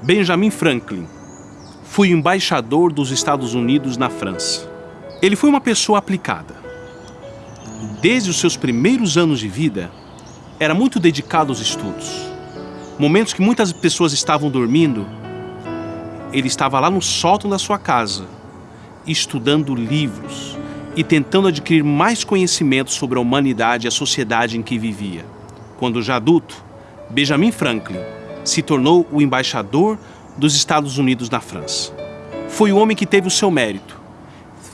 Benjamin Franklin foi embaixador dos Estados Unidos na França. Ele foi uma pessoa aplicada. Desde os seus primeiros anos de vida, era muito dedicado aos estudos. Momentos que muitas pessoas estavam dormindo, ele estava lá no sótão da sua casa, estudando livros e tentando adquirir mais conhecimento sobre a humanidade e a sociedade em que vivia. Quando já adulto, Benjamin Franklin se tornou o embaixador dos Estados Unidos na França. Foi o homem que teve o seu mérito,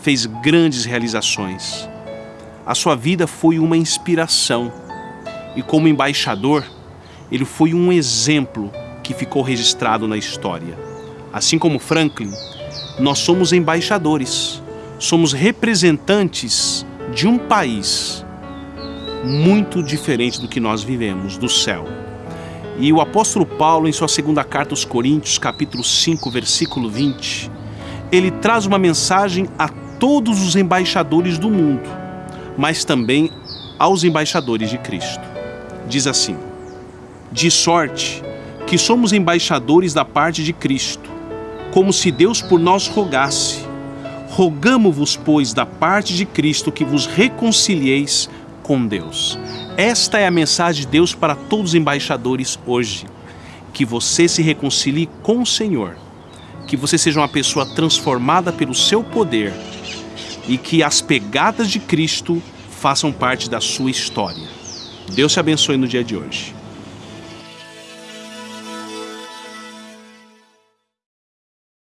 fez grandes realizações. A sua vida foi uma inspiração e, como embaixador, ele foi um exemplo que ficou registrado na história. Assim como Franklin, nós somos embaixadores, somos representantes de um país muito diferente do que nós vivemos, do céu. E o apóstolo Paulo, em sua segunda carta aos Coríntios, capítulo 5, versículo 20, ele traz uma mensagem a todos os embaixadores do mundo, mas também aos embaixadores de Cristo. Diz assim: De sorte que somos embaixadores da parte de Cristo, como se Deus por nós rogasse. Rogamo-vos, pois, da parte de Cristo, que vos reconcilieis com Deus. Esta é a mensagem de Deus para todos os embaixadores hoje. Que você se reconcilie com o Senhor. Que você seja uma pessoa transformada pelo seu poder. E que as pegadas de Cristo façam parte da sua história. Deus te abençoe no dia de hoje.